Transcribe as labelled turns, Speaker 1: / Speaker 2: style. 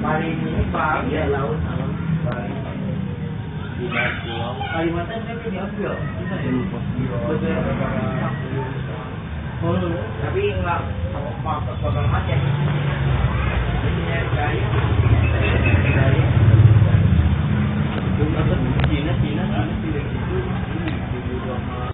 Speaker 1: Paling ini bang.
Speaker 2: Iya, laut, alam
Speaker 1: Paling
Speaker 2: Di bawah.
Speaker 1: Kalimantan kan diambil. Bisa ya? Betul. Tapi enggak mau bakal.